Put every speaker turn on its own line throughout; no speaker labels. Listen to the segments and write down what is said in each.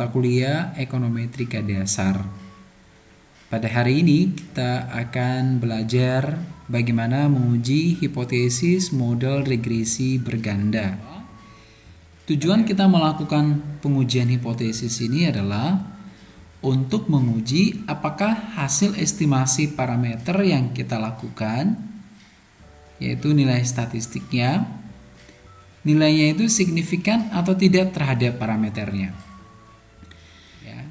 mata kuliah Ekonometrika Dasar. Pada hari ini kita akan belajar bagaimana menguji hipotesis model regresi berganda. Tujuan kita melakukan pengujian hipotesis ini adalah untuk menguji apakah hasil estimasi parameter yang kita lakukan yaitu nilai statistiknya nilainya itu signifikan atau tidak terhadap parameternya.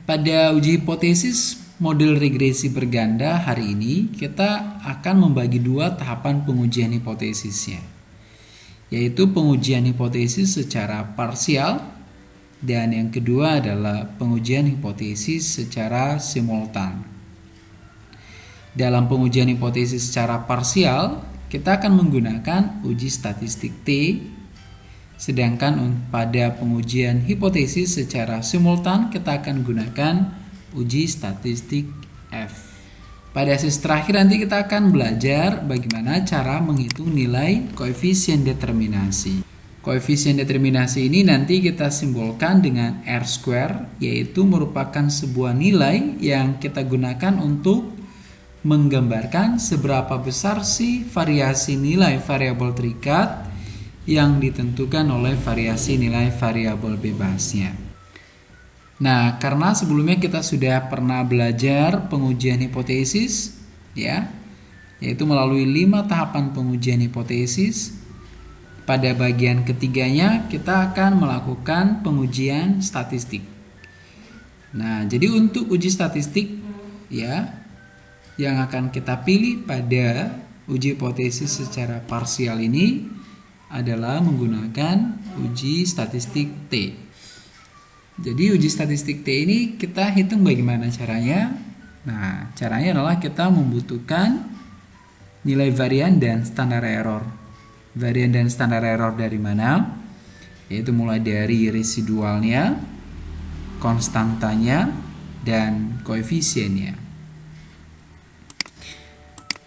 Pada uji hipotesis model regresi berganda hari ini kita akan membagi dua tahapan pengujian hipotesisnya yaitu pengujian hipotesis secara parsial dan yang kedua adalah pengujian hipotesis secara simultan. Dalam pengujian hipotesis secara parsial, kita akan menggunakan uji statistik T Sedangkan pada pengujian hipotesis secara simultan kita akan gunakan uji statistik F. Pada sesi terakhir nanti kita akan belajar bagaimana cara menghitung nilai koefisien determinasi. Koefisien determinasi ini nanti kita simbolkan dengan R square yaitu merupakan sebuah nilai yang kita gunakan untuk menggambarkan seberapa besar sih variasi nilai variabel terikat yang ditentukan oleh variasi nilai variabel bebasnya. Nah, karena sebelumnya kita sudah pernah belajar pengujian hipotesis, ya, yaitu melalui lima tahapan pengujian hipotesis. Pada bagian ketiganya, kita akan melakukan pengujian statistik. Nah, jadi untuk uji statistik, ya, yang akan kita pilih pada uji hipotesis secara parsial ini adalah menggunakan uji statistik T. Jadi uji statistik T ini kita hitung bagaimana caranya. Nah, caranya adalah kita membutuhkan nilai varian dan standar error. Varian dan standar error dari mana? Yaitu mulai dari residualnya, konstantanya, dan koefisiennya.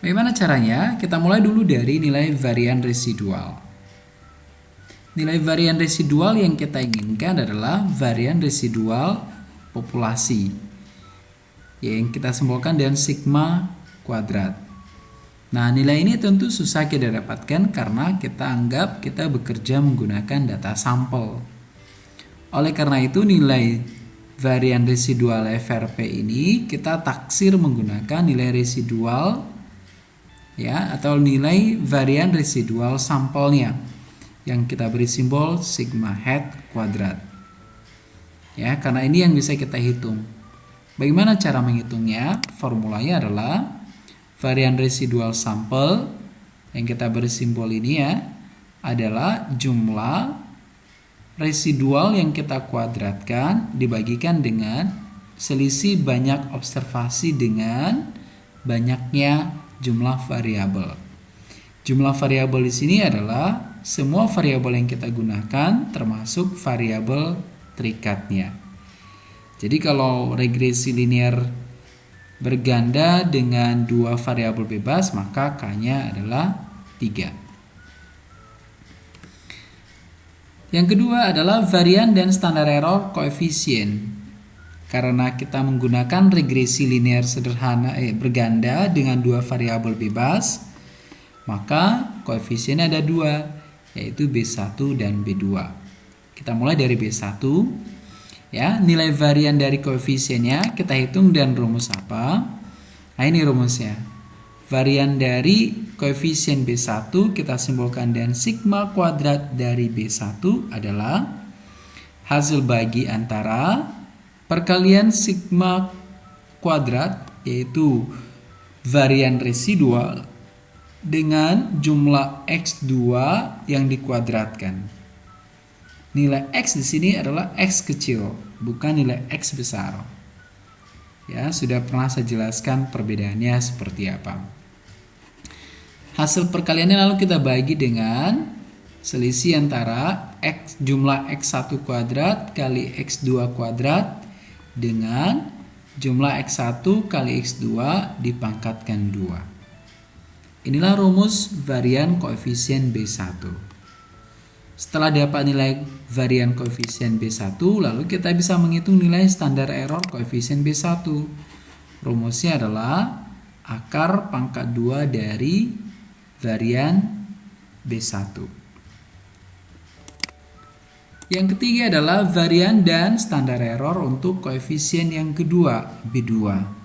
Bagaimana caranya? Kita mulai dulu dari nilai varian residual. Nilai varian residual yang kita inginkan adalah varian residual populasi yang kita simbolkan dengan sigma kuadrat. Nah, nilai ini tentu susah kita dapatkan karena kita anggap kita bekerja menggunakan data sampel. Oleh karena itu, nilai varian residual FRP ini kita taksir menggunakan nilai residual ya atau nilai varian residual sampelnya yang kita beri simbol sigma head kuadrat. Ya, karena ini yang bisa kita hitung. Bagaimana cara menghitungnya? Formulanya adalah varian residual sampel yang kita beri simbol ini ya adalah jumlah residual yang kita kuadratkan dibagikan dengan selisih banyak observasi dengan banyaknya jumlah variabel. Jumlah variabel di sini adalah semua variabel yang kita gunakan termasuk variabel terikatnya. Jadi kalau regresi linear berganda dengan dua variabel bebas, maka K-nya adalah 3. Yang kedua adalah varian dan standar error koefisien. Karena kita menggunakan regresi linear sederhana eh, berganda dengan dua variabel bebas, maka koefisiennya ada dua, yaitu B1 dan B2. Kita mulai dari B1. Ya, nilai varian dari koefisiennya kita hitung dan rumus apa? Nah, ini rumusnya. Varian dari koefisien B1 kita simbolkan dengan sigma kuadrat dari B1 adalah hasil bagi antara perkalian sigma kuadrat yaitu varian residual dengan jumlah X2 yang dikuadratkan. Nilai X di sini adalah X kecil, bukan nilai X besar. Ya, sudah pernah saya jelaskan perbedaannya seperti apa. Hasil perkaliannya lalu kita bagi dengan selisih antara X jumlah X1 kuadrat kali X2 kuadrat dengan jumlah X1 kali X2 dipangkatkan 2. Inilah rumus varian koefisien B1. Setelah dapat nilai varian koefisien B1, lalu kita bisa menghitung nilai standar error koefisien B1. Rumusnya adalah akar pangkat 2 dari varian B1. Yang ketiga adalah varian dan standar error untuk koefisien yang kedua, B2.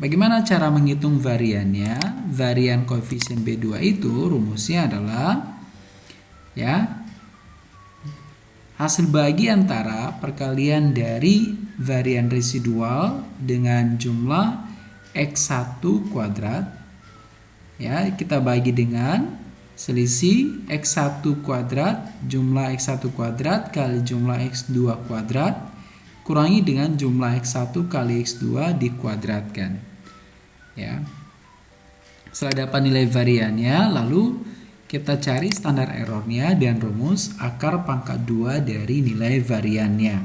Bagaimana cara menghitung variannya? Varian koefisien B2 itu rumusnya adalah ya hasil bagi antara perkalian dari varian residual dengan jumlah x1 kuadrat ya kita bagi dengan selisih x1 kuadrat jumlah x1 kuadrat kali jumlah x2 kuadrat kurangi dengan jumlah x1 kali x2 dikuadratkan ya setelah dapat nilai variannya lalu kita cari standar errornya dan rumus akar pangkat 2 dari nilai variannya.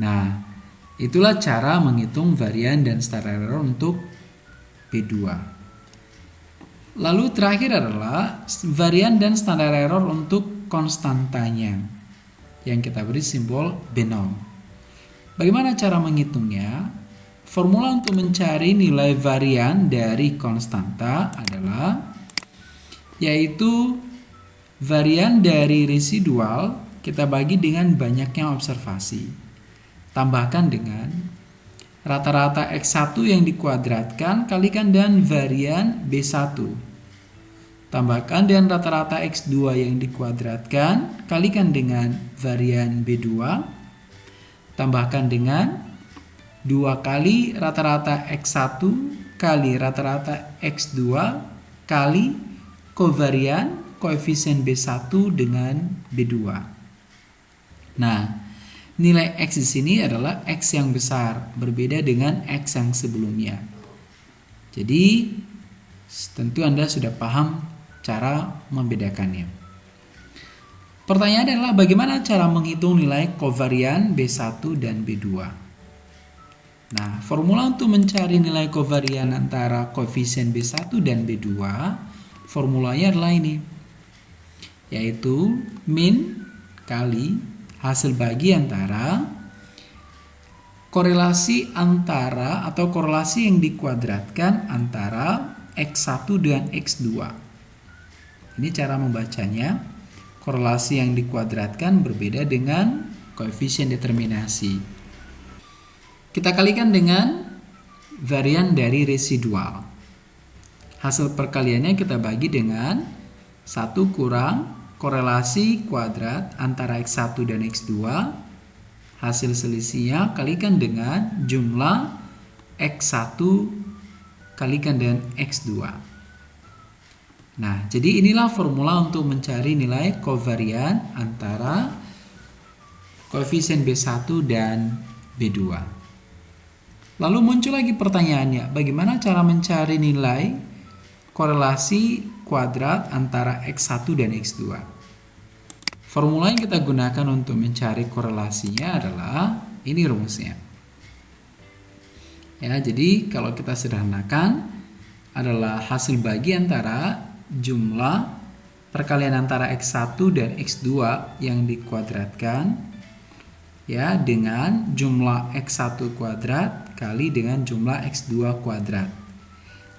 Nah, itulah cara menghitung varian dan standar error untuk P2. Lalu terakhir adalah varian dan standar error untuk konstantanya yang kita beri simbol B0. Bagaimana cara menghitungnya? Formula untuk mencari nilai varian dari konstanta adalah yaitu varian dari residual kita bagi dengan banyaknya observasi. Tambahkan dengan rata-rata X1 yang dikuadratkan kalikan dengan varian B1. Tambahkan dengan rata-rata X2 yang dikuadratkan kalikan dengan varian B2. Tambahkan dengan 2 kali rata-rata X1 kali rata-rata X2 kali kovarian koefisien B1 dengan B2. Nah, nilai X di sini adalah X yang besar, berbeda dengan X yang sebelumnya. Jadi, tentu Anda sudah paham cara membedakannya. Pertanyaan adalah bagaimana cara menghitung nilai kovarian B1 dan B2? Nah, formula untuk mencari nilai kovarian antara koefisien B1 dan B2 formulanya adalah ini yaitu min kali hasil bagi antara korelasi antara atau korelasi yang dikuadratkan antara X1 dengan X2 ini cara membacanya. Korelasi yang dikuadratkan berbeda dengan koefisien determinasi kita kalikan dengan varian dari residual Hasil perkaliannya kita bagi dengan 1 kurang korelasi kuadrat antara X1 dan X2. Hasil selisihnya kalikan dengan jumlah X1 kalikan dengan X2. Nah, jadi inilah formula untuk mencari nilai kovarian antara koefisien B1 dan B2. Lalu muncul lagi pertanyaannya, bagaimana cara mencari nilai korelasi kuadrat antara X1 dan X2. Formula yang kita gunakan untuk mencari korelasinya adalah ini rumusnya. Ya, jadi kalau kita sederhanakan adalah hasil bagi antara jumlah perkalian antara X1 dan X2 yang dikuadratkan ya dengan jumlah X1 kuadrat kali dengan jumlah X2 kuadrat.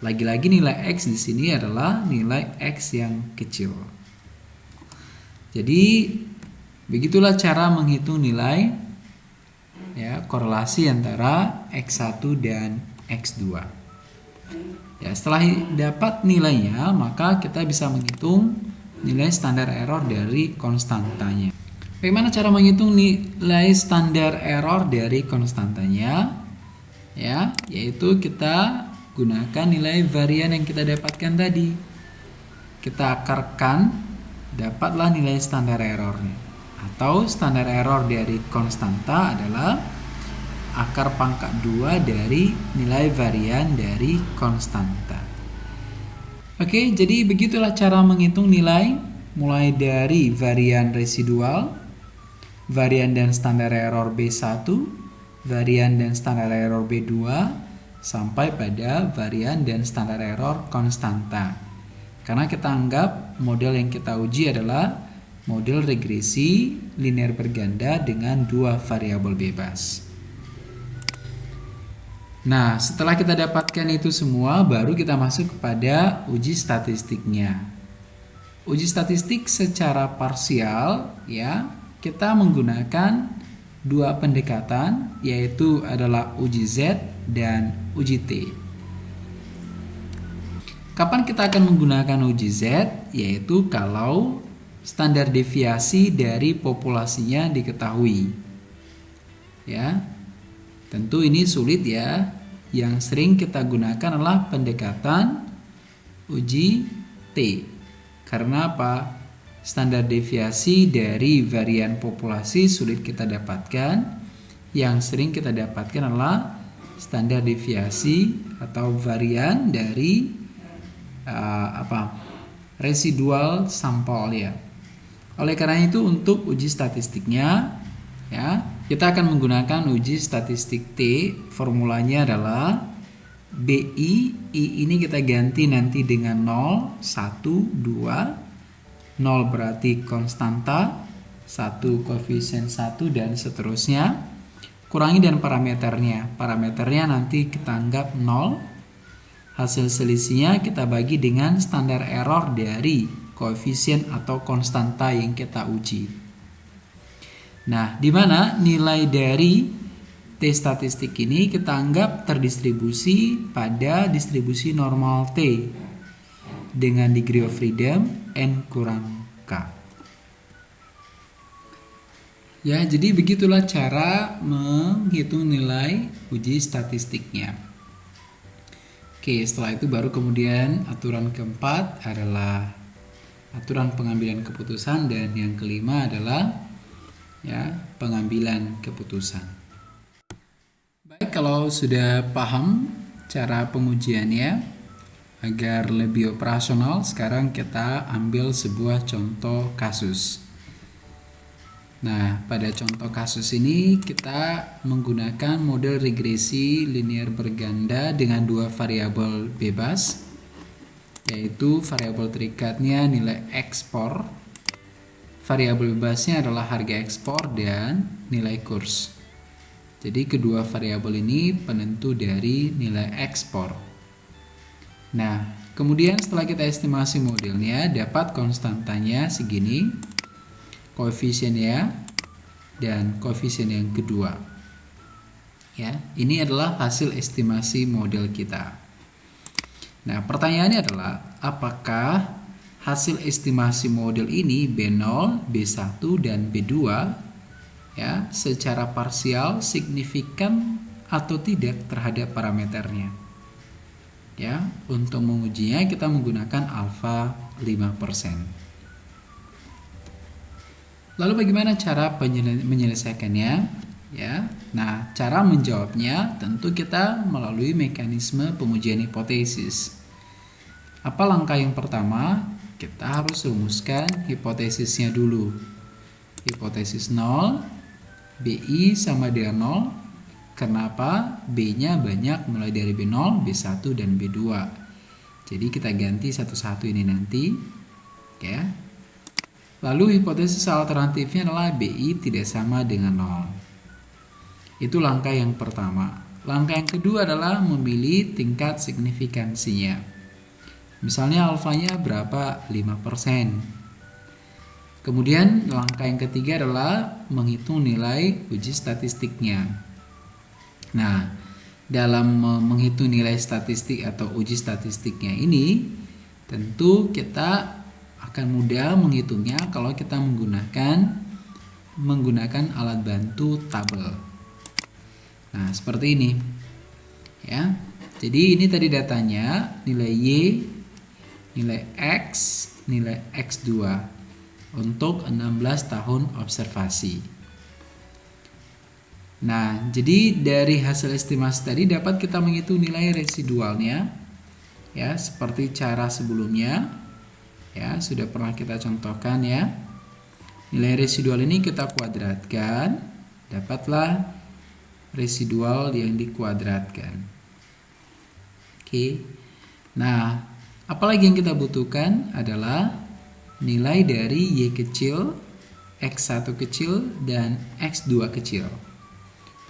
Lagi-lagi nilai X di sini adalah nilai X yang kecil. Jadi begitulah cara menghitung nilai ya korelasi antara X1 dan X2. Ya, setelah dapat nilainya, maka kita bisa menghitung nilai standar error dari konstantanya. Bagaimana cara menghitung nilai standar error dari konstantanya? Ya, yaitu kita gunakan nilai varian yang kita dapatkan tadi. Kita akarkan, dapatlah nilai standar errornya. Atau standar error dari konstanta adalah akar pangkat 2 dari nilai varian dari konstanta. Oke, jadi begitulah cara menghitung nilai mulai dari varian residual, varian dan standar error B1, varian dan standar error B2, sampai pada varian dan standar error konstanta. Karena kita anggap model yang kita uji adalah model regresi linear berganda dengan dua variabel bebas. Nah, setelah kita dapatkan itu semua, baru kita masuk kepada uji statistiknya. Uji statistik secara parsial, ya, kita menggunakan dua pendekatan, yaitu adalah uji Z dan uji T. Kapan kita akan menggunakan uji Z? Yaitu kalau standar deviasi dari populasinya diketahui. Ya. Tentu ini sulit ya. Yang sering kita gunakan adalah pendekatan uji T. Karena apa? Standar deviasi dari varian populasi sulit kita dapatkan. Yang sering kita dapatkan adalah standar deviasi atau varian dari uh, apa residual sampel ya. Oleh karena itu untuk uji statistiknya ya kita akan menggunakan uji statistik T formulanya adalah BI I ini kita ganti nanti dengan 0 1 2 0 berarti konstanta 1 koefisien 1 dan seterusnya. Kurangi dan parameternya. Parameternya nanti kita anggap 0 Hasil selisihnya kita bagi dengan standar error dari koefisien atau konstanta yang kita uji. Nah, di mana nilai dari T statistik ini kita anggap terdistribusi pada distribusi normal T dengan degree of freedom N kurang K. Ya, jadi begitulah cara menghitung nilai uji statistiknya. Oke, setelah itu baru kemudian aturan keempat adalah aturan pengambilan keputusan dan yang kelima adalah ya, pengambilan keputusan. Baik, kalau sudah paham cara pengujiannya agar lebih operasional, sekarang kita ambil sebuah contoh kasus. Nah, pada contoh kasus ini kita menggunakan model regresi linear berganda dengan dua variabel bebas yaitu variabel terikatnya nilai ekspor. Variabel bebasnya adalah harga ekspor dan nilai kurs. Jadi kedua variabel ini penentu dari nilai ekspor. Nah, kemudian setelah kita estimasi modelnya dapat konstantanya segini koefisien ya dan koefisien yang kedua. Ya, ini adalah hasil estimasi model kita. Nah, pertanyaannya adalah apakah hasil estimasi model ini B0, B1 dan B2 ya secara parsial signifikan atau tidak terhadap parameternya. Ya, untuk mengujinya kita menggunakan alfa 5%. Lalu bagaimana cara menyelesaikannya? Ya. Nah, cara menjawabnya tentu kita melalui mekanisme pengujian hipotesis. Apa langkah yang pertama? Kita harus rumuskan hipotesisnya dulu. Hipotesis 0, BI sama dengan 0. Kenapa? B-nya banyak mulai dari B0, B1, dan B2. Jadi kita ganti satu-satu ini nanti. Ya, Lalu hipotesis alternatifnya adalah BI tidak sama dengan 0. Itu langkah yang pertama. Langkah yang kedua adalah memilih tingkat signifikansinya. Misalnya alfanya berapa? 5%. Kemudian langkah yang ketiga adalah menghitung nilai uji statistiknya. Nah, dalam menghitung nilai statistik atau uji statistiknya ini, tentu kita akan mudah menghitungnya kalau kita menggunakan menggunakan alat bantu tabel. Nah, seperti ini. Ya. Jadi ini tadi datanya nilai Y, nilai X, nilai X2 untuk 16 tahun observasi. Nah, jadi dari hasil estimasi tadi dapat kita menghitung nilai residualnya ya, seperti cara sebelumnya. Ya sudah pernah kita contohkan ya. Nilai residual ini kita kuadratkan dapatlah residual yang dikuadratkan. Oke. Nah Apalagi yang kita butuhkan adalah nilai dari Y kecil, X1 kecil, dan X2 kecil.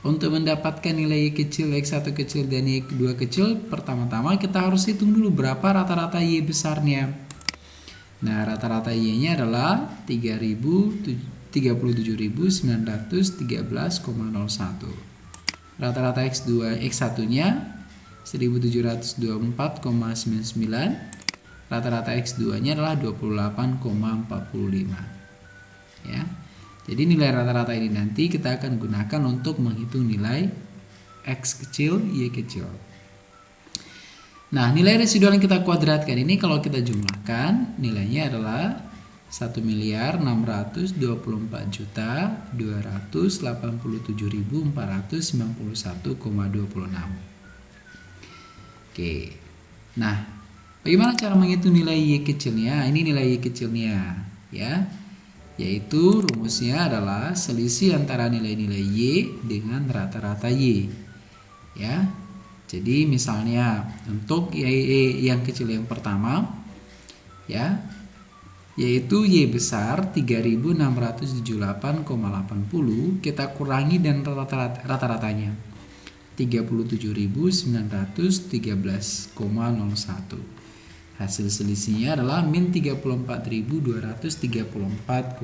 Untuk mendapatkan nilai Y kecil, X1 kecil, dan Y2 kecil, pertama-tama kita harus hitung dulu berapa rata-rata Y besarnya. Nah, rata-rata Y-nya adalah 37.913,01. Rata-rata X2, X1-nya 1724,99. Rata-rata X2-nya adalah 28,45. Ya. Jadi nilai rata-rata ini nanti kita akan gunakan untuk menghitung nilai X kecil, Y kecil. Nah, nilai residual yang kita kuadratkan ini kalau kita jumlahkan, nilainya adalah 1 miliar 624 juta 287.491,26. Oke. Nah, bagaimana cara menghitung nilai Y kecilnya? Ini nilai Y kecilnya, ya yaitu rumusnya adalah selisih antara nilai-nilai Y dengan rata-rata Y. Ya. Jadi misalnya untuk Y yang kecil yang pertama ya yaitu Y besar 3678,80 kita kurangi dan rata-ratanya 37.913,01 Hasil selisihnya adalah min 34.234,21.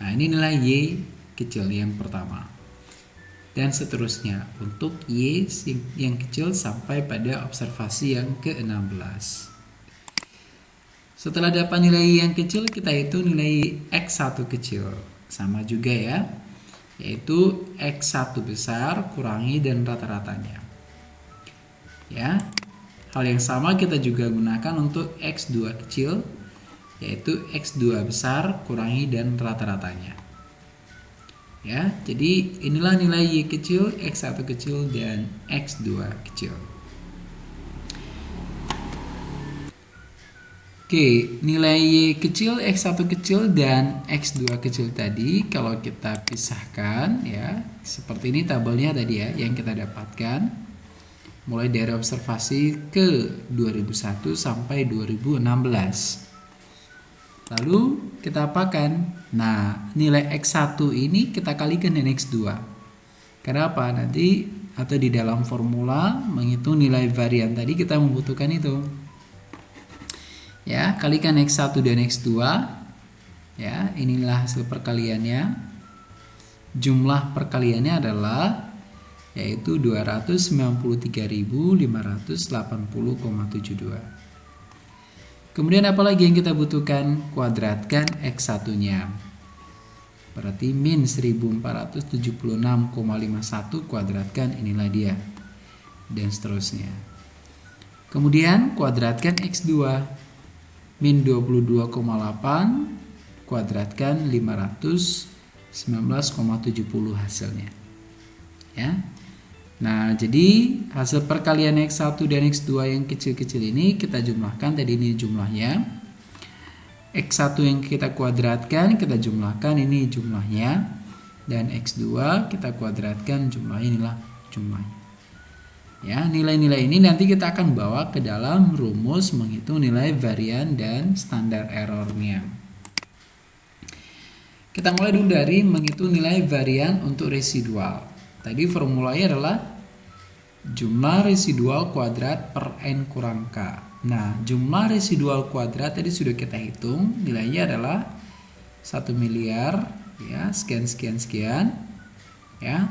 Nah, ini nilai Y kecil yang pertama. Dan seterusnya untuk Y yang kecil sampai pada observasi yang ke-16. Setelah dapat nilai yang kecil, kita hitung nilai X1 kecil. Sama juga ya, yaitu X1 besar kurangi dan rata-ratanya ya. Hal yang sama kita juga gunakan untuk x2 kecil yaitu x2 besar kurangi dan rata-ratanya. Ya jadi inilah nilai y kecil x1 kecil dan x2 kecil. Oke, nilai Y kecil, X1 kecil, dan X2 kecil tadi kalau kita pisahkan ya, seperti ini tabelnya tadi ya yang kita dapatkan mulai dari observasi ke 2001 sampai 2016. Lalu kita apakan? Nah, nilai X1 ini kita kalikan dengan X2. Kenapa? Nanti atau di dalam formula menghitung nilai varian tadi kita membutuhkan itu. Ya, kalikan X1 dan X2. Ya, inilah hasil perkaliannya. Jumlah perkaliannya adalah yaitu 293.580,72. Kemudian apalagi yang kita butuhkan? Kuadratkan X1-nya. Berarti min 1476,51 kuadratkan inilah dia. Dan seterusnya. Kemudian kuadratkan X2. Min 22,8 kuadratkan 519,70 hasilnya. Ya. Nah, jadi hasil perkalian X1 dan X2 yang kecil-kecil ini kita jumlahkan tadi ini jumlahnya. X1 yang kita kuadratkan kita jumlahkan ini jumlahnya dan X2 kita kuadratkan jumlah inilah jumlahnya. Ya, nilai-nilai ini nanti kita akan bawa ke dalam rumus menghitung nilai varian dan standar errornya. Kita mulai dulu dari menghitung nilai varian untuk residual. Tadi formulanya adalah jumlah residual kuadrat per n kurang k. Nah, jumlah residual kuadrat tadi sudah kita hitung, nilainya adalah 1 miliar ya, sekian sekian sekian ya.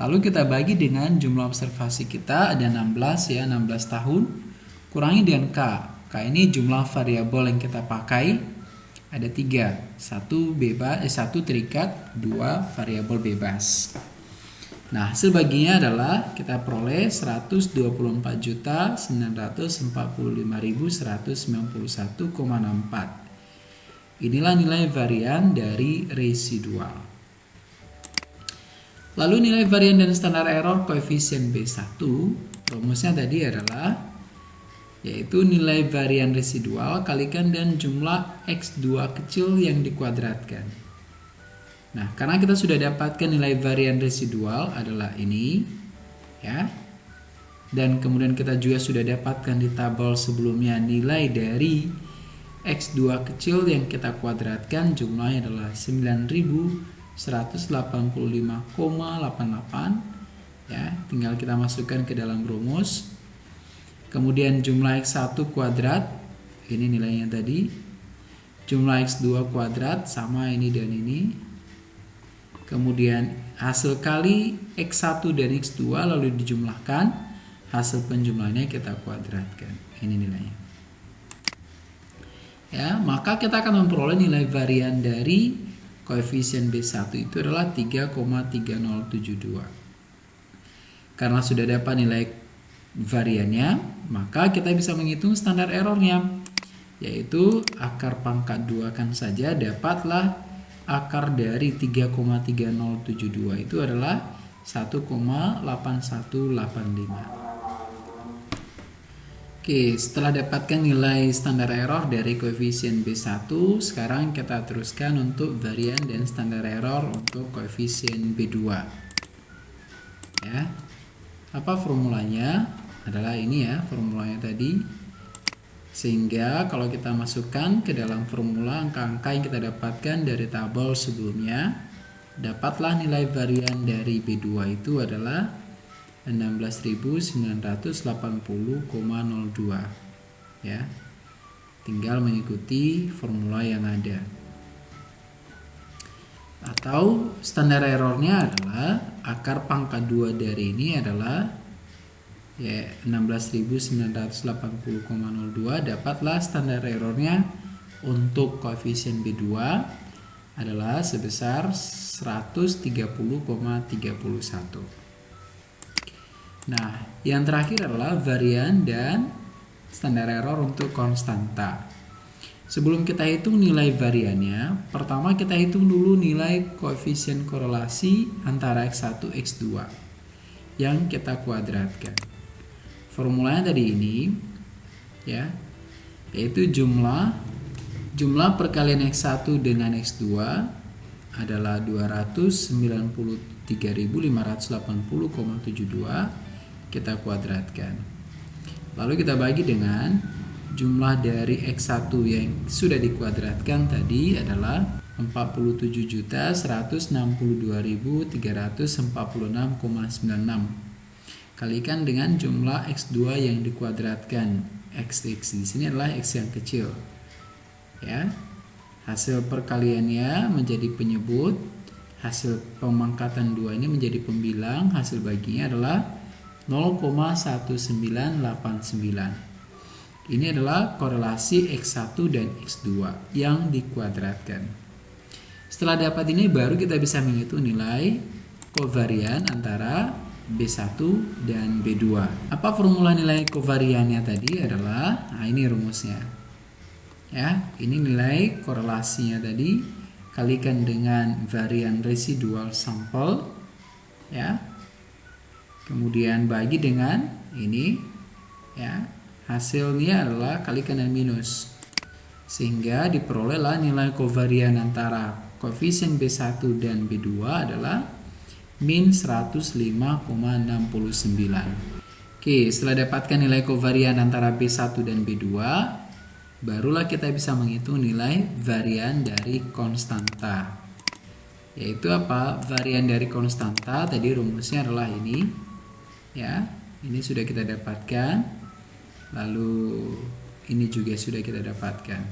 Lalu kita bagi dengan jumlah observasi kita ada 16 ya, 16 tahun kurangi dengan k. K ini jumlah variabel yang kita pakai ada tiga, satu bebas, eh, satu terikat, dua variabel bebas. Nah, hasil baginya adalah kita peroleh 124.945.191,64. Inilah nilai varian dari residual. Lalu nilai varian dan standar error koefisien B1, rumusnya tadi adalah yaitu nilai varian residual kalikan dan jumlah X2 kecil yang dikuadratkan. Nah, karena kita sudah dapatkan nilai varian residual adalah ini, ya. dan kemudian kita juga sudah dapatkan di tabel sebelumnya nilai dari X2 kecil yang kita kuadratkan jumlahnya adalah 9185,88 ya. Tinggal kita masukkan ke dalam rumus. Kemudian jumlah X1 kuadrat ini nilainya tadi. Jumlah X2 kuadrat sama ini dan ini kemudian hasil kali X1 dan X2 lalu dijumlahkan hasil penjumlahannya kita kuadratkan. Ini nilainya. Ya maka kita akan memperoleh nilai varian dari koefisien B1 itu adalah 3,3072 karena sudah dapat nilai variannya maka kita bisa menghitung standar errornya. Yaitu akar pangkat 2 kan saja dapatlah akar dari 3,3072 itu adalah 1,8185 Oke, setelah dapatkan nilai standar error dari koefisien B1, sekarang kita teruskan untuk varian dan standar error untuk koefisien B2. Ya. Apa formulanya? Adalah ini ya, formulanya tadi. Sehingga kalau kita masukkan ke dalam formula angka-angka yang kita dapatkan dari tabel sebelumnya, dapatlah nilai varian dari B2 itu adalah 16.980,02 ya. Tinggal mengikuti formula yang ada. Atau standar errornya adalah akar pangkat 2 dari ini adalah ya 16.980,02 dapatlah standar errornya untuk koefisien B2 adalah sebesar 130,31 Nah, yang terakhir adalah varian dan standar error untuk konstanta. Sebelum kita hitung nilai variannya, pertama kita hitung dulu nilai koefisien korelasi antara X1 X2 yang kita kuadratkan. Formulanya tadi ini ya, yaitu jumlah jumlah perkalian X1 dengan X2 adalah 293.580,72 kita kuadratkan. Lalu kita bagi dengan jumlah dari X1 yang sudah dikuadratkan tadi adalah 47.162.346,96 kalikan dengan jumlah X2 yang dikuadratkan. X, X di sini adalah X yang kecil. Ya. Hasil perkaliannya menjadi penyebut. Hasil pemangkatan 2 ini menjadi pembilang. Hasil baginya adalah 0,1989. Ini adalah korelasi X1 dan X2 yang dikuadratkan. Setelah dapat ini baru kita bisa menghitung nilai kovarian antara B1 dan B2. Apa formula nilai kovariannya tadi adalah nah ini rumusnya. Ya, ini nilai korelasinya tadi kalikan dengan varian residual sampel ya kemudian bagi dengan ini ya hasilnya adalah kalikan dengan minus sehingga diperolehlah nilai kovarian antara koefisien B1 dan B2 adalah min 105,69 Oke setelah dapatkan nilai kovarian antara B1 dan B2 barulah kita bisa menghitung nilai varian dari konstanta. Yaitu apa? Varian dari konstanta tadi rumusnya adalah ini. Ya ini sudah kita dapatkan. Lalu ini juga sudah kita dapatkan.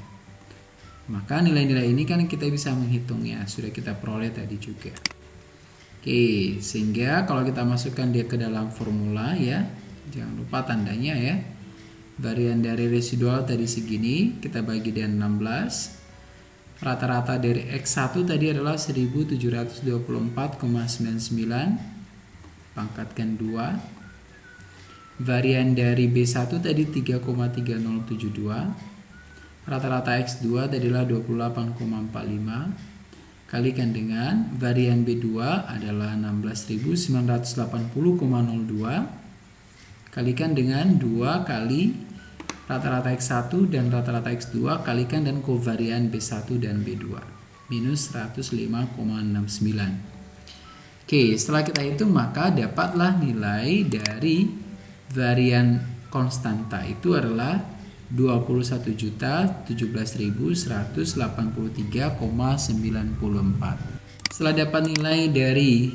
Maka nilai-nilai ini kan kita bisa menghitungnya. Sudah kita peroleh tadi juga oke sehingga kalau kita masukkan dia ke dalam formula ya jangan lupa tandanya ya. Varian dari residual tadi segini kita bagi dengan 16 rata-rata dari X1 tadi adalah 1724,99 pangkatkan 2 varian dari B1 tadi 3,3072 rata-rata X2 tadi adalah 28,45 kalikan dengan varian B2 adalah 16.980,02 kalikan dengan 2 kali rata-rata X1 dan rata-rata X2 kalikan dan kovarian B1 dan B2 minus 105,69 Oke, setelah kita hitung maka dapatlah nilai dari varian konstanta itu adalah 21.017.183,94. Setelah dapat nilai dari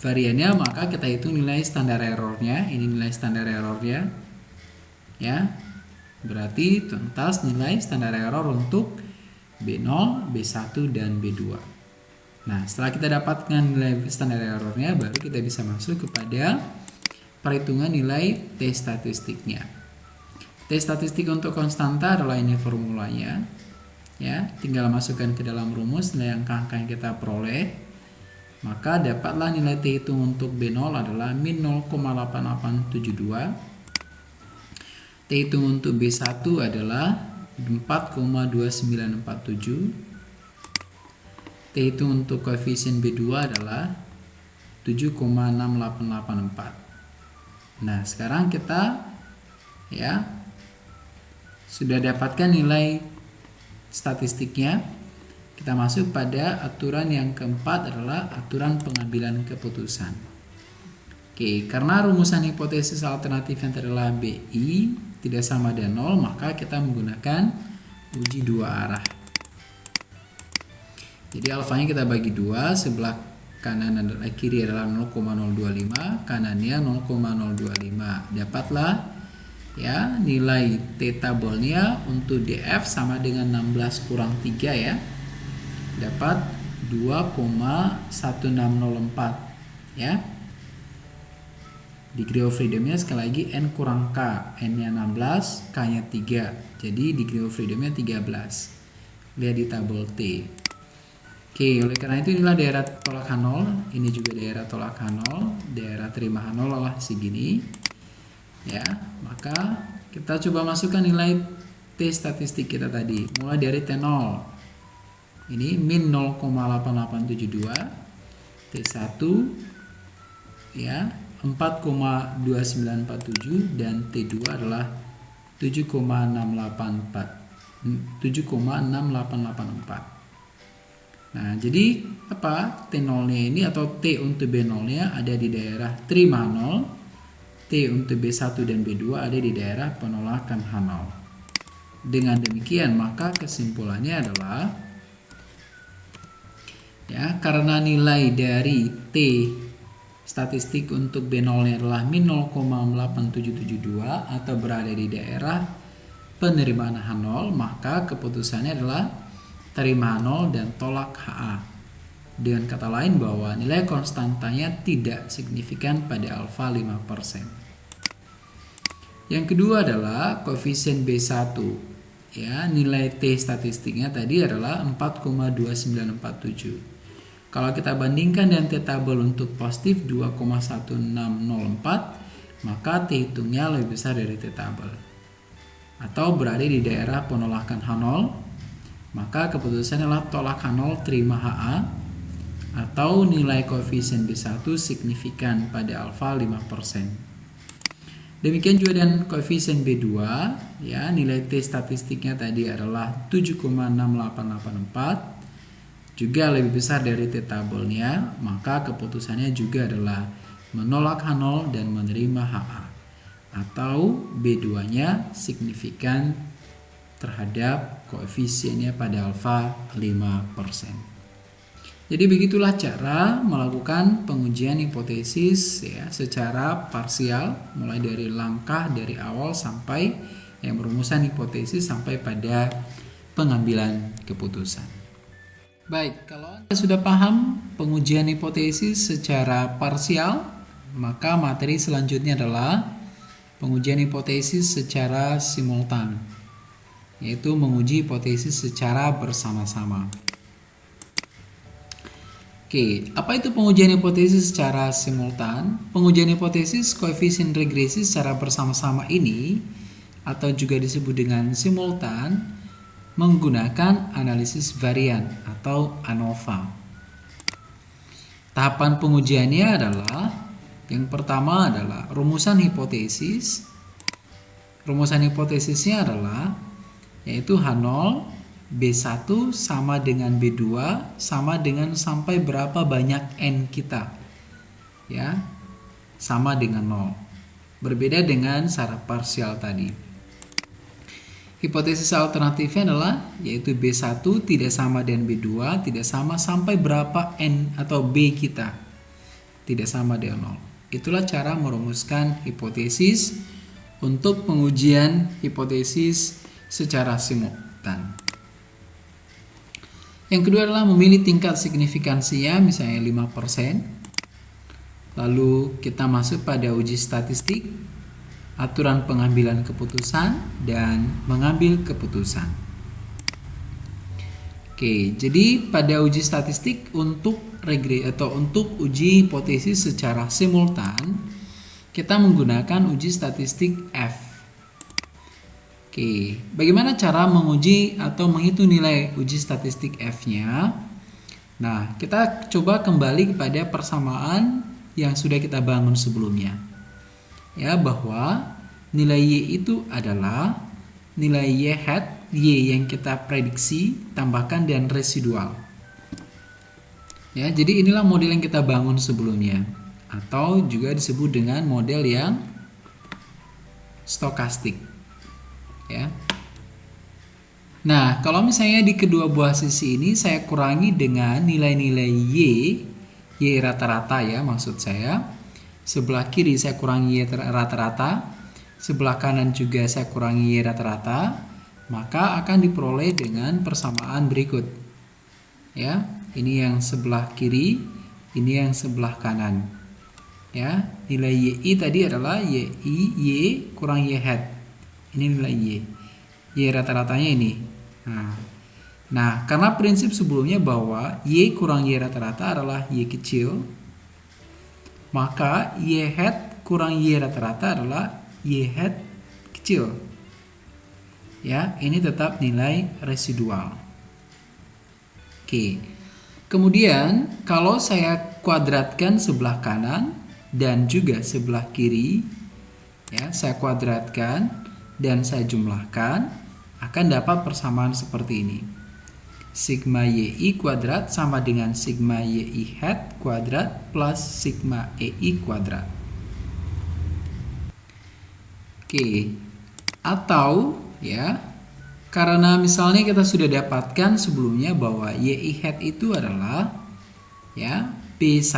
variannya, maka kita hitung nilai standar errornya. Ini nilai standar errornya. Ya. Berarti tuntas nilai standar error untuk B0, B1 dan B2. Nah, setelah kita dapatkan nilai standar errornya, baru kita bisa masuk kepada perhitungan nilai T statistiknya. T statistik untuk konstanta adalah ini formulanya. Ya, tinggal masukkan ke dalam rumus nilai yang kita peroleh. Maka dapatlah nilai T hitung untuk B0 adalah min 0,8872. T hitung untuk B1 adalah 4,2947. T hitung untuk koefisien B2 adalah 7,6884. Nah, sekarang kita ya sudah dapatkan nilai statistiknya kita masuk pada aturan yang keempat adalah aturan pengambilan keputusan. Oke, karena rumusan hipotesis alternatif yang adalah BI tidak sama dengan 0, maka kita menggunakan uji dua arah. Jadi alfanya kita bagi dua, sebelah kanan adalah kiri adalah 0,025, kanannya 0,025. Dapatlah ya nilai T tabelnya untuk DF sama dengan 16 kurang 3 ya dapat 2,1604 ya. Degree of freedomnya sekali lagi n kurang k n nya 16 k nya 3 jadi degree of freedomnya 13 lihat di tabel T. Oke oleh karena itu inilah daerah tolak H0 ini juga daerah tolak H0 daerah terima H0 lah segini ya maka kita coba masukkan nilai T statistik kita tadi. Mulai dari T0 ini min 0,8872 T1 ya 4,2947 dan T2 adalah 7,684 7,6884 Nah, jadi apa? T0-nya ini atau T untuk B0-nya ada di daerah terima 0, Untuk B1 dan B2 ada di daerah penolakan H0. Dengan demikian, maka kesimpulannya adalah ya karena nilai dari T statistik untuk B0 nya adalah min 0,8772 atau berada di daerah penerimaan H0 maka keputusannya adalah terima H0 dan tolak HA dengan kata lain bahwa nilai konstantanya tidak signifikan pada alfa 5% yang kedua adalah koefisien B1 ya nilai T statistiknya tadi adalah 4,2947 kalau kita bandingkan dengan T tabel untuk positif 2,1604, maka T hitungnya lebih besar dari T tabel. Atau berada di daerah penolakan H0, maka keputusan adalah tolak H0 terima HA atau nilai koefisien B1 signifikan pada alfa 5%. Demikian juga dengan koefisien B2, ya nilai T statistiknya tadi adalah 7,6884 juga lebih besar dari T tabelnya, maka keputusannya juga adalah menolak H0 dan menerima HA atau B2-nya signifikan terhadap koefisiennya pada alfa 5%. Jadi begitulah cara melakukan pengujian hipotesis ya secara parsial mulai dari langkah dari awal sampai yang perumusan hipotesis sampai pada pengambilan keputusan. Baik, kalau Anda sudah paham pengujian hipotesis secara parsial, maka materi selanjutnya adalah pengujian hipotesis secara simultan, yaitu menguji hipotesis secara bersama-sama. Oke, apa itu pengujian hipotesis secara simultan? Pengujian hipotesis koefisien regresi secara bersama-sama ini atau juga disebut dengan simultan menggunakan analisis varian atau ANOVA. Tahapan pengujiannya adalah yang pertama adalah rumusan hipotesis. Rumusan hipotesisnya adalah yaitu H0 B1 sama dengan B2 sama dengan sampai berapa banyak N kita. Ya. Sama dengan 0. Berbeda dengan syarat parsial tadi. Hipotesis alternatifnya adalah yaitu B1 tidak sama dengan B2 tidak sama sampai berapa N atau B kita tidak sama dengan 0. Itulah cara merumuskan hipotesis untuk pengujian hipotesis secara simultan. Yang kedua adalah memilih tingkat signifikansinya misalnya 5%. Lalu kita masuk pada uji statistik aturan pengambilan keputusan dan mengambil keputusan. Oke, jadi pada uji statistik untuk regre atau untuk uji hipotesis secara simultan, kita menggunakan uji statistik F. Oke, bagaimana cara menguji atau menghitung nilai uji statistik F-nya? Nah, kita coba kembali kepada persamaan yang sudah kita bangun sebelumnya ya bahwa nilai Y itu adalah nilai Y hat Y yang kita prediksi tambahkan dan residual. Ya, jadi inilah model yang kita bangun sebelumnya atau juga disebut dengan model yang stokastik. Ya. Nah, kalau misalnya di kedua buah sisi ini saya kurangi dengan nilai-nilai Y, Y rata-rata ya maksud saya Sebelah kiri saya kurangi Y rata-rata. Sebelah kanan juga saya kurangi Y rata-rata. Maka akan diperoleh dengan persamaan berikut. Ya, ini yang sebelah kiri, ini yang sebelah kanan. Ya, nilai YI tadi adalah YI Y kurang Y hat. Ini nilai Y. Y rata-ratanya ini. Nah, nah, karena prinsip sebelumnya bahwa Y kurang Y rata-rata adalah Y kecil, maka Y hat kurang Y rata-rata adalah Y hat kecil. Ya, ini tetap nilai residual. Oke. Kemudian kalau saya kuadratkan sebelah kanan dan juga sebelah kiri, ya, saya kuadratkan dan saya jumlahkan akan dapat persamaan seperti ini sigma yi kuadrat sama dengan sigma yi hat kuadrat plus sigma ei kuadrat. Oke, atau ya karena misalnya kita sudah dapatkan sebelumnya bahwa yi hat itu adalah ya b1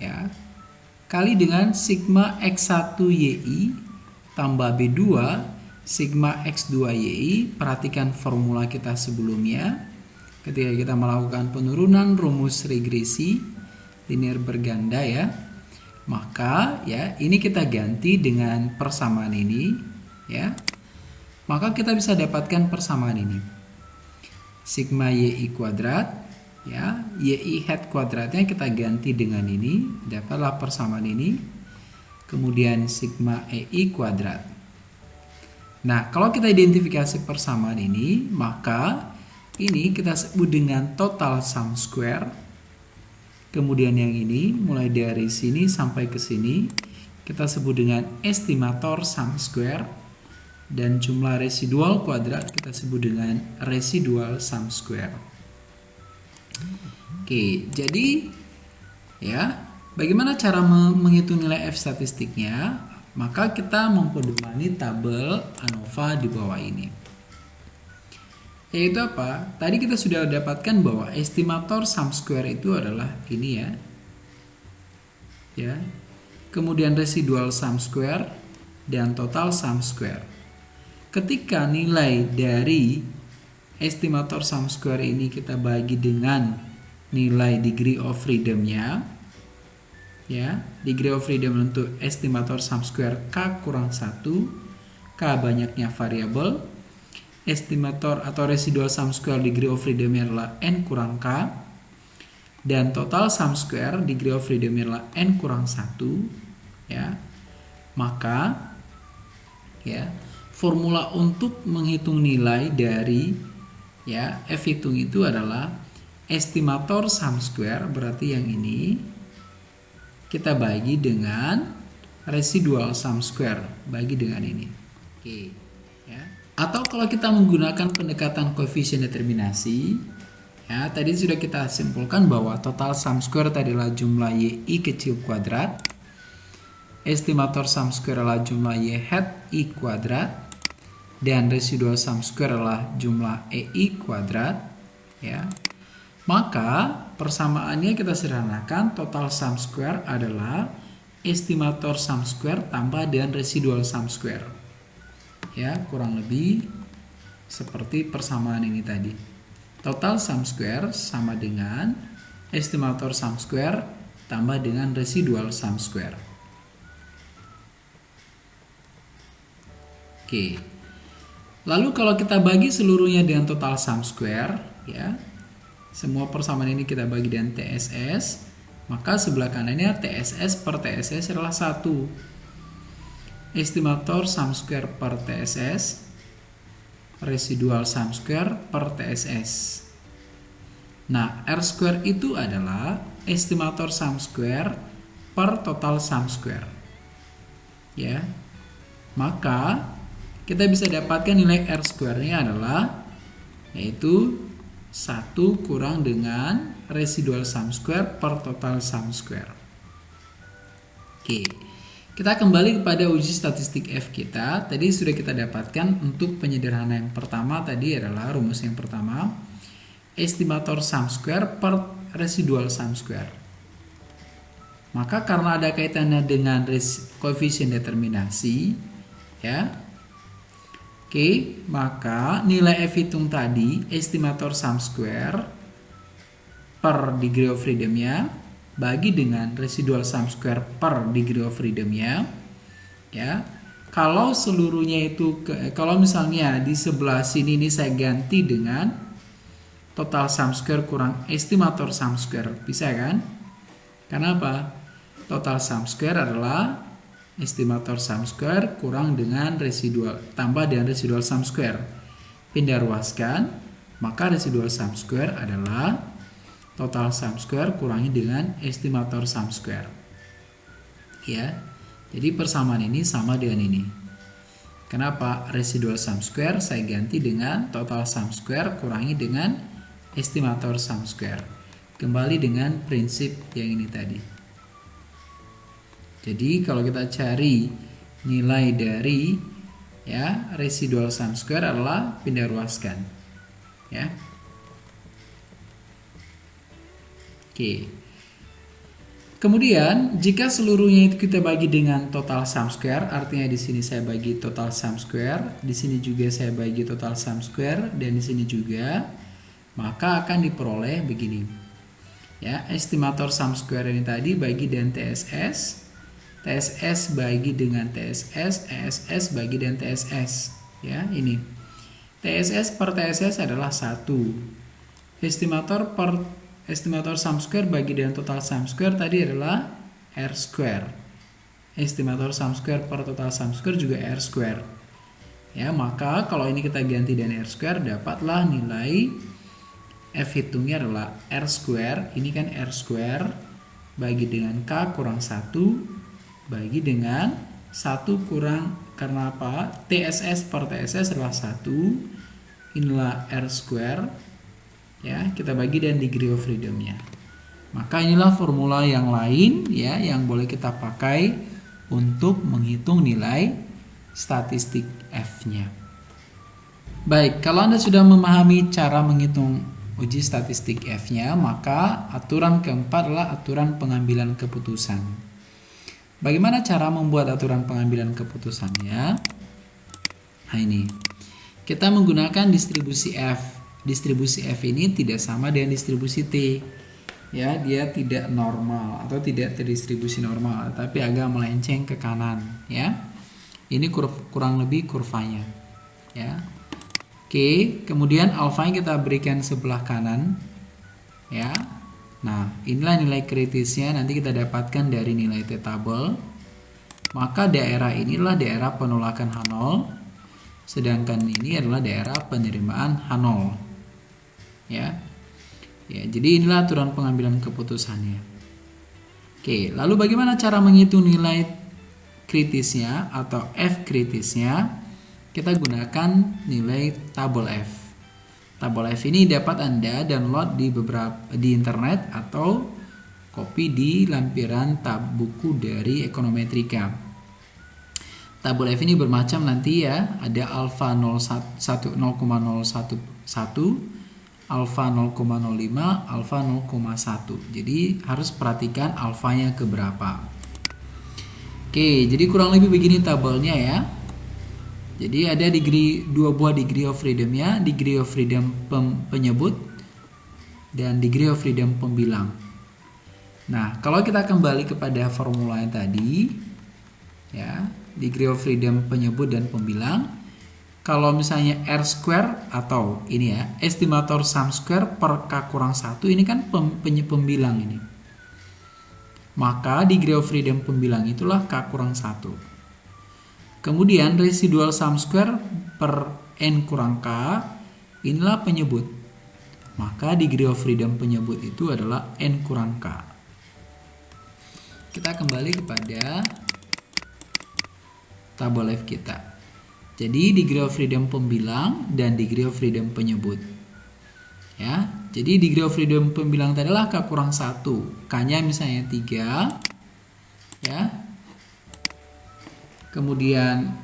ya kali dengan sigma x1 yi tambah b2 sigma X2YI, perhatikan formula kita sebelumnya. Ketika kita melakukan penurunan rumus regresi linear berganda ya, maka ya ini kita ganti dengan persamaan ini ya. Maka kita bisa dapatkan persamaan ini. Sigma YI kuadrat ya, YI hat kuadratnya kita ganti dengan ini, dapatlah persamaan ini. Kemudian sigma EI kuadrat Nah, kalau kita identifikasi persamaan ini, maka ini kita sebut dengan total sum square. Kemudian yang ini mulai dari sini sampai ke sini kita sebut dengan estimator sum square dan jumlah residual kuadrat kita sebut dengan residual sum square. Oke, jadi ya, bagaimana cara menghitung nilai F statistiknya? maka kita mempedomani tabel ANOVA di bawah ini. Yaitu apa? Tadi kita sudah dapatkan bahwa estimator sum square itu adalah ini ya. Ya. Kemudian residual sum square dan total sum square. Ketika nilai dari estimator sum square ini kita bagi dengan nilai degree of freedom-nya, ya degree of freedom untuk estimator sum square k kurang 1 k banyaknya variabel estimator atau residual sum square degree of freedom adalah n kurang k. Dan total sum square degree of freedom adalah n kurang 1 ya. Maka ya formula untuk menghitung nilai dari ya f hitung itu adalah estimator sum square berarti yang ini kita bagi dengan residual sum square bagi dengan ini. Oke, ya. Atau kalau kita menggunakan pendekatan koefisien determinasi, ya tadi sudah kita simpulkan bahwa total sum square tadi adalah jumlah y i kecil kuadrat estimator sum square adalah jumlah y hat i kuadrat dan residual sum square adalah jumlah ei kuadrat ya maka persamaannya kita sederhanakan total sum square adalah estimator sum square tambah dengan residual sum square. Ya kurang lebih seperti persamaan ini tadi. Total sum square sama dengan estimator sum square tambah dengan residual sum square. Oke. Lalu kalau kita bagi seluruhnya dengan total sum square, ya, semua persamaan ini kita bagi dengan TSS, maka sebelah kanannya TSS per TSS adalah 1. Estimator sum square per TSS, residual sum square per TSS. Nah, R square itu adalah estimator sum square per total sum square. Ya. Maka kita bisa dapatkan nilai R square-nya adalah yaitu 1 kurang dengan residual sum square per total sum square. Oke, kita kembali kepada uji statistik F kita. Tadi sudah kita dapatkan untuk penyederhanaan yang pertama tadi adalah rumus yang pertama. Estimator sum square per residual sum square. Maka karena ada kaitannya dengan koefisien determinasi, ya, Oke, maka nilai F hitung tadi, estimator sum square per degree of freedom-nya bagi dengan residual sum square per degree of freedom-nya. Ya. Kalau seluruhnya itu kalau misalnya di sebelah sini ini saya ganti dengan total sum square kurang estimator sum square, bisa kan? Kenapa? Total sum square adalah estimator sum square kurang dengan residual tambah dengan residual sum square. Pindah ruaskan maka residual sum square adalah total sum square kurangi dengan estimator sum square. Ya jadi persamaan ini sama dengan ini. Kenapa residual sum square? Saya ganti dengan total sum square kurangi dengan estimator sum square. Kembali dengan prinsip yang ini tadi jadi kalau kita cari nilai dari ya residual sum square adalah pindah ruaskan. Ya. Oke. Kemudian jika seluruhnya itu kita bagi dengan total sum square, artinya di sini saya bagi total sum square, di sini juga saya bagi total sum square dan di sini juga, maka akan diperoleh begini. Ya, estimator sum square ini tadi bagi dengan TSS TSS bagi dengan TSS, ESS bagi dengan TSS. Ya, ini. TSS per TSS adalah 1. Estimator per estimator sum square bagi dengan total sum square tadi adalah R square. Estimator sum square per total sum square juga R square. Ya, maka kalau ini kita ganti dengan R square dapatlah nilai F hitungnya adalah R square, ini kan R square bagi dengan K kurang 1 bagi dengan satu kurang karena apa? TSS per TSS adalah satu inilah R square ya kita bagi dan degree of freedomnya. Maka inilah formula yang lain ya yang boleh kita pakai untuk menghitung nilai statistik F-nya. Baik kalau anda sudah memahami cara menghitung uji statistik F-nya maka aturan keempat adalah aturan pengambilan keputusan Bagaimana cara membuat aturan pengambilan keputusannya? Nah ini, kita menggunakan distribusi F. Distribusi F ini tidak sama dengan distribusi T. Ya, dia tidak normal atau tidak terdistribusi normal, tapi agak melenceng ke kanan. Ya, ini kurv, kurang lebih kurvanya. Ya, oke. Kemudian alfa kita berikan sebelah kanan. Ya, Nah, inilah nilai kritisnya nanti kita dapatkan dari nilai T tabel. Maka daerah inilah daerah penolakan H0, sedangkan ini adalah daerah penerimaan H0. Ya. Ya, jadi inilah aturan pengambilan keputusannya. Oke, lalu bagaimana cara menghitung nilai kritisnya atau F kritisnya? Kita gunakan nilai tabel F. Tabel F ini dapat Anda download di beberapa di internet atau copy di lampiran tab buku dari ekonometrika tabel F ini bermacam nanti ya. Ada alfa 0,01 alfa 0,05 alfa 0,1 jadi harus perhatikan alfanya keberapa. Oke, jadi kurang lebih begini tabelnya ya. Jadi ada degree dua buah degree of freedomnya, degree of freedom pem, penyebut dan degree of freedom pembilang. Nah, kalau kita kembali kepada formula yang tadi, ya, degree of freedom penyebut dan pembilang, kalau misalnya R square atau ini ya, estimator sum square per K kurang satu ini kan pem, pembilang ini maka degree of freedom pembilang itulah K kurang 1. Kemudian residual sum square per N kurang K inilah penyebut. Maka degree of freedom penyebut itu adalah N kurang K. Kita kembali kepada tabel F kita. Jadi degree of freedom pembilang dan degree of freedom penyebut. Ya, jadi degree of freedom pembilang tadi adalah K kurang 1. K-nya misalnya 3. Ya. Kemudian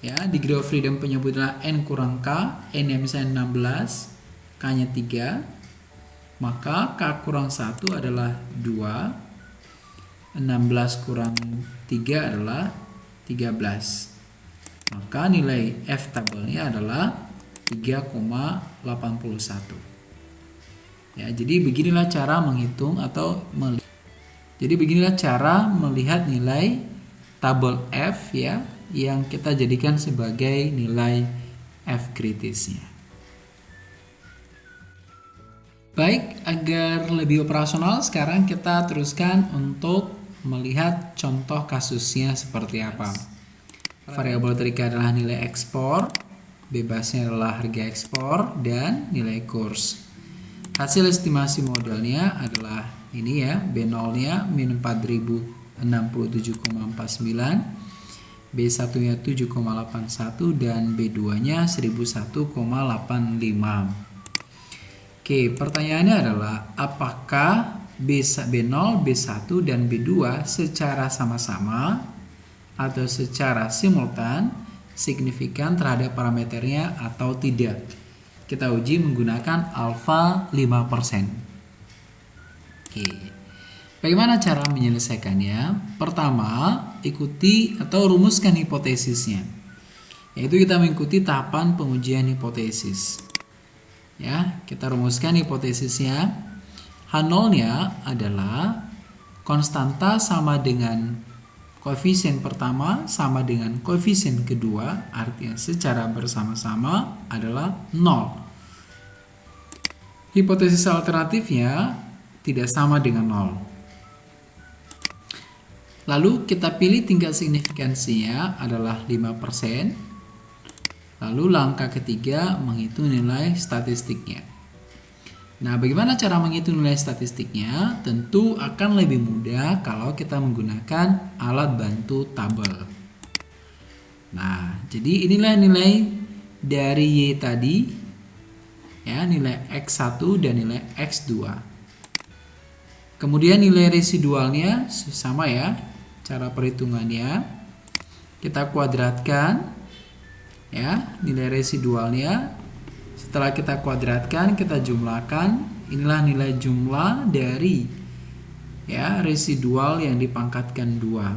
ya, degree of freedom penyebut adalah N kurang K. N-nya misalnya 16. K-nya 3. Maka K kurang 1 adalah 2. 16 kurang 3 adalah 13. Maka nilai F tabelnya adalah 3,81. Ya, jadi beginilah cara menghitung atau melihat. Jadi beginilah cara melihat nilai tabel F ya yang kita jadikan sebagai nilai F kritisnya. Baik, agar lebih operasional sekarang kita teruskan untuk melihat contoh kasusnya seperti apa. Variabel terika adalah nilai ekspor, bebasnya adalah harga ekspor dan nilai kurs. Hasil estimasi modelnya adalah ini ya, B0-nya min 4067,49, B1-nya 7,81 dan B2-nya 1001,85. Oke, pertanyaannya adalah apakah B0, B1 dan B2 secara sama-sama atau secara simultan signifikan terhadap parameternya atau tidak? kita uji menggunakan alfa 5%. Oke. Bagaimana cara menyelesaikannya? Pertama, ikuti atau rumuskan hipotesisnya. Yaitu kita mengikuti tahapan pengujian hipotesis. Ya, kita rumuskan hipotesisnya. H0-nya adalah konstanta sama dengan koefisien pertama sama dengan koefisien kedua, artinya secara bersama-sama adalah 0. Hipotesis alternatifnya tidak sama dengan 0. Lalu kita pilih tingkat signifikansinya adalah 5%. Lalu langkah ketiga menghitung nilai statistiknya. Nah, bagaimana cara menghitung nilai statistiknya? Tentu akan lebih mudah kalau kita menggunakan alat bantu tabel. Nah, jadi inilah nilai dari Y tadi. Ya, nilai X1 dan nilai X2. Kemudian nilai residualnya sama ya, cara perhitungannya. Kita kuadratkan ya, nilai residualnya setelah kita kuadratkan, kita jumlahkan, inilah nilai jumlah dari ya residual yang dipangkatkan dua.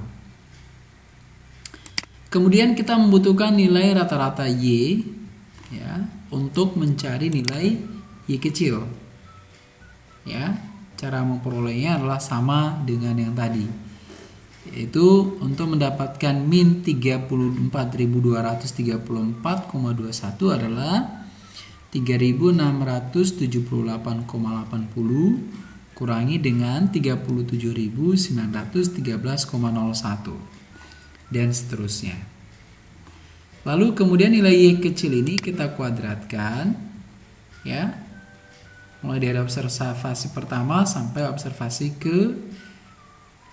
Kemudian kita membutuhkan nilai rata-rata Y ya untuk mencari nilai Y kecil. Ya, cara memperolehnya adalah sama dengan yang tadi. Yaitu untuk mendapatkan min 34.234,21 adalah 3678,80 kurangi dengan 37.913,01 dan seterusnya. Lalu kemudian nilai Y kecil ini kita kuadratkan ya. Mulai dari observasi pertama sampai observasi ke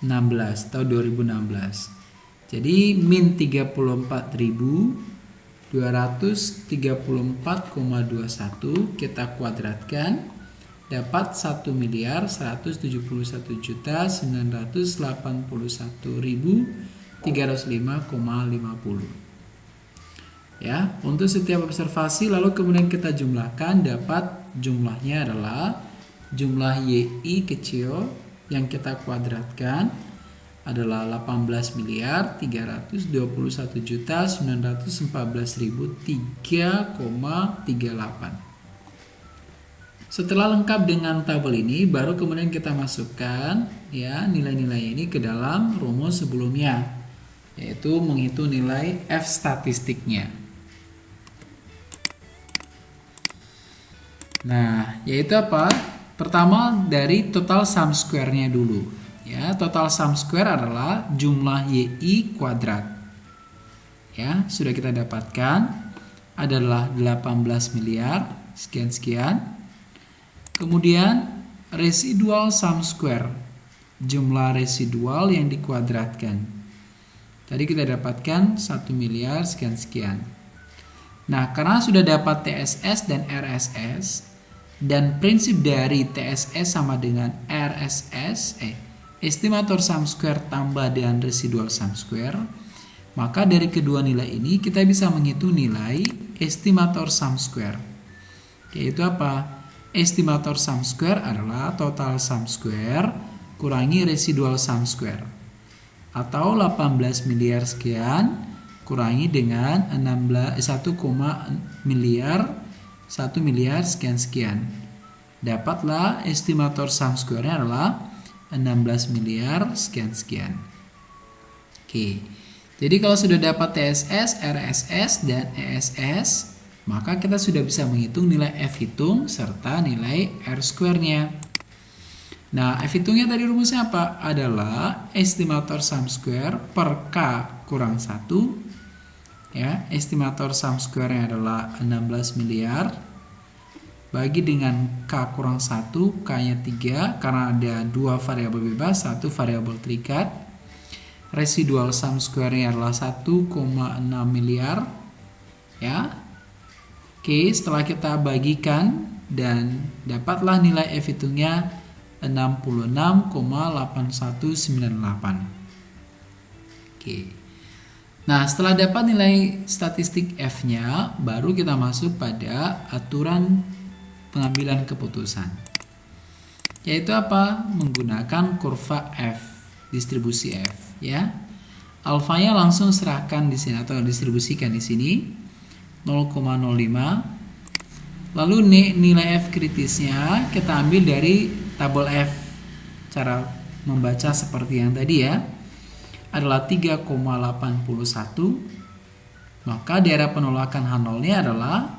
16 atau 2016. Jadi min 34.000 234,21 kita kuadratkan dapat 1 miliar 171 juta 981 ribu 305,50 ya untuk setiap observasi lalu kemudian kita jumlahkan dapat jumlahnya adalah jumlah YI kecil yang kita kuadratkan adalah 18 miliar 321 juta 914 ribu 3,38 setelah lengkap dengan tabel ini, baru kemudian kita masukkan ya nilai-nilai ini ke dalam rumus sebelumnya, yaitu menghitung nilai f statistiknya. Nah, yaitu apa? Pertama dari total sum square-nya dulu. Ya, total sum square adalah jumlah yi kuadrat. Ya, sudah kita dapatkan adalah 18 miliar sekian-sekian Kemudian residual sum square, jumlah residual yang dikuadratkan. Tadi kita dapatkan 1 miliar sekian-sekian. Nah, karena sudah dapat TSS dan RSS, dan prinsip dari TSS sama dengan RSS, eh, estimator sum square tambah dengan residual sum square, maka dari kedua nilai ini kita bisa menghitung nilai estimator sum square. Yaitu apa? estimator sum square adalah total sum square kurangi residual sum square atau 18 miliar sekian kurangi dengan 16 1, miliar 1 miliar sekian sekian dapatlah estimator sum square-nya adalah 16 miliar sekian sekian oke jadi kalau sudah dapat TSS, RSS, dan ESS maka kita sudah bisa menghitung nilai F hitung serta nilai R square-nya. Nah, F hitungnya tadi rumusnya apa? Adalah estimator sum square per K kurang 1. Ya, estimator sum square-nya adalah 16 miliar. Bagi dengan K kurang 1, K-nya 3 karena ada dua variabel bebas, satu variabel terikat. Residual sum square-nya adalah 1,6 miliar. Ya, Oke, setelah kita bagikan dan dapatlah nilai F hitungnya 66,8198. Oke. Nah, setelah dapat nilai statistik F-nya, baru kita masuk pada aturan pengambilan keputusan. Yaitu apa? Menggunakan kurva F, distribusi F, ya. Alfanya langsung serahkan di sini atau distribusikan di sini 0,05 lalu nilai F kritisnya kita ambil dari tabel F cara membaca seperti yang tadi ya adalah 3,81 maka daerah penolakan H0 adalah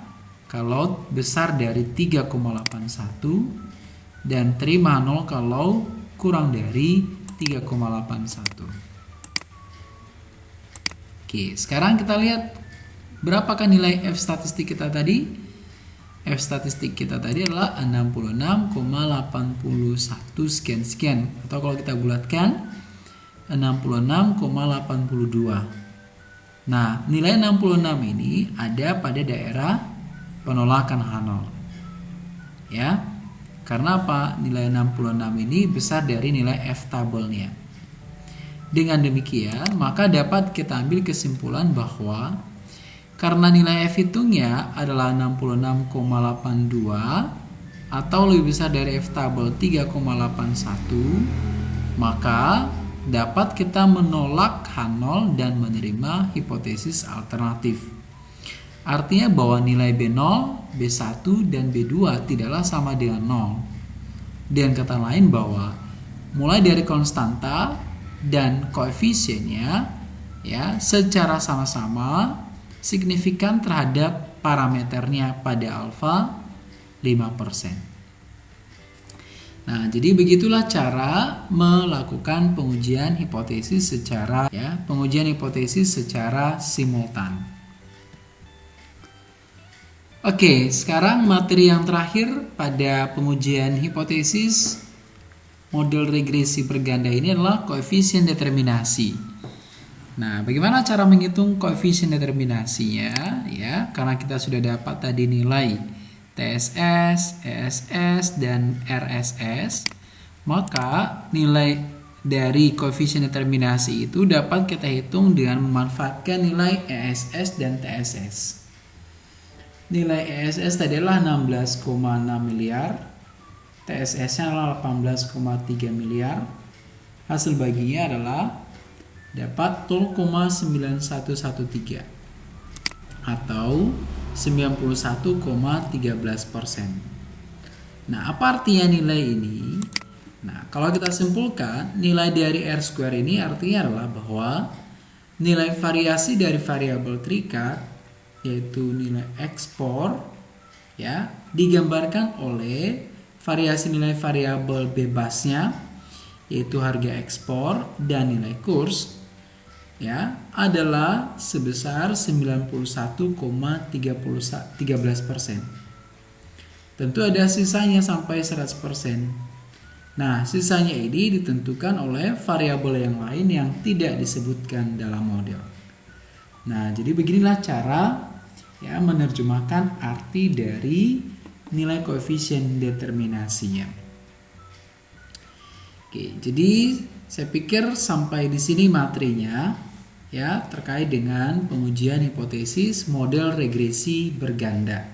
kalau besar dari 3,81 dan terima 0 kalau kurang dari 3,81 Oke, sekarang kita lihat Berapakah nilai F statistik kita tadi? F statistik kita tadi adalah 66,81 sekian sekian. Atau kalau kita bulatkan 66,82. Nah, nilai 66 ini ada pada daerah penolakan H0. Ya. Karena apa? Nilai 66 ini besar dari nilai F tabelnya. Dengan demikian, maka dapat kita ambil kesimpulan bahwa karena nilai F hitungnya adalah 66,82 atau lebih besar dari F tabel 3,81, maka dapat kita menolak H0 dan menerima hipotesis alternatif. Artinya bahwa nilai B0, B1, dan B2 tidaklah sama dengan 0. Dengan kata lain bahwa mulai dari konstanta dan koefisiennya ya secara sama-sama signifikan terhadap parameternya pada alfa 5%. Nah, jadi begitulah cara melakukan pengujian hipotesis secara ya, pengujian hipotesis secara simultan. Oke, sekarang materi yang terakhir pada pengujian hipotesis model regresi berganda ini adalah koefisien determinasi. Nah, bagaimana cara menghitung koefisien determinasinya? Ya, karena kita sudah dapat tadi nilai TSS, ESS, dan RSS, maka nilai dari koefisien determinasi itu dapat kita hitung dengan memanfaatkan nilai ESS dan TSS. Nilai ESS tadi adalah 16,6 miliar, TSS-nya adalah 18,3 miliar. Hasil baginya adalah dapat 0,9113 atau 91,13 persen. Nah, apa artinya nilai ini? Nah, kalau kita simpulkan, nilai dari R square ini artinya adalah bahwa nilai variasi dari variabel terikat, yaitu nilai ekspor, ya, digambarkan oleh variasi nilai variabel bebasnya, yaitu harga ekspor dan nilai kurs, ya adalah sebesar 91,13 persen. Tentu ada sisanya sampai 100 persen. Nah, sisanya ini ditentukan oleh variabel yang lain yang tidak disebutkan dalam model. Nah, jadi beginilah cara ya menerjemahkan arti dari nilai koefisien determinasinya. Oke, jadi saya pikir sampai di sini materinya ya terkait dengan pengujian hipotesis model regresi berganda.